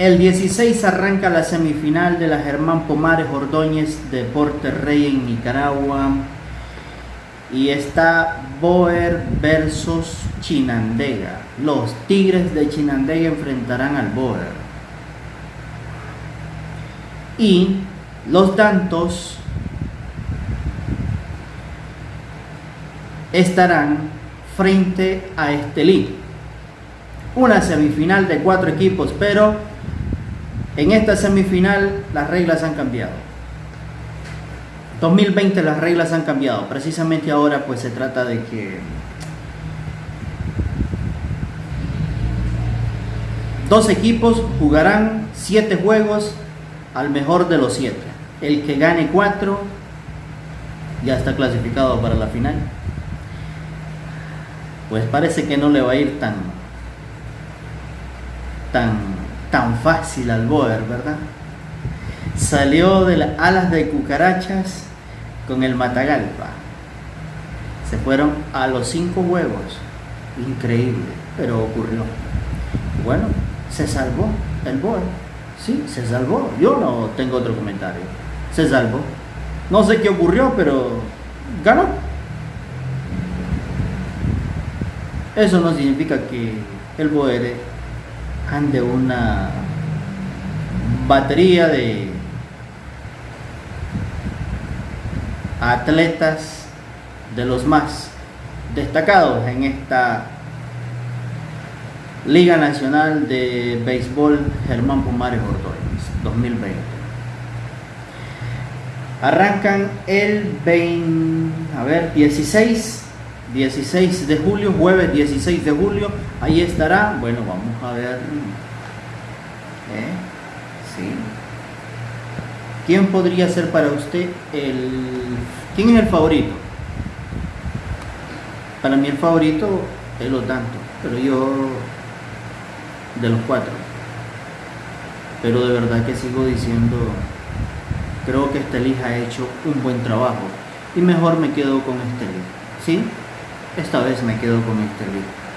El 16 arranca la semifinal de la Germán Pomares Ordóñez Deporte Rey en Nicaragua. Y está Boer versus Chinandega. Los Tigres de Chinandega enfrentarán al Boer. Y los Dantos estarán frente a Estelí. Una semifinal de cuatro equipos, pero en esta semifinal las reglas han cambiado. 2020 las reglas han cambiado. Precisamente ahora pues se trata de que dos equipos jugarán siete juegos al mejor de los siete. El que gane cuatro ya está clasificado para la final. Pues parece que no le va a ir tan tan tan fácil al Boer, ¿verdad? Salió de las alas de cucarachas con el Matagalpa. Se fueron a los cinco huevos. Increíble, pero ocurrió. Bueno, se salvó el Boer. Sí, se salvó. Yo no tengo otro comentario. Se salvó. No sé qué ocurrió, pero ganó. Eso no significa que el Ande una batería de atletas de los más destacados en esta Liga Nacional de Béisbol Germán Pumares Ordóñez 2020. Arrancan el 20, a ver, 16 16 de julio, jueves 16 de julio, ahí estará. Bueno, vamos a ver. ¿Eh? Sí. ¿Quién podría ser para usted el... ¿Quién es el favorito? Para mí el favorito es lo tanto, pero yo de los cuatro. Pero de verdad que sigo diciendo, creo que Estelí ha hecho un buen trabajo y mejor me quedo con Estelí. ¿Sí? Esta vez me quedo con este libro.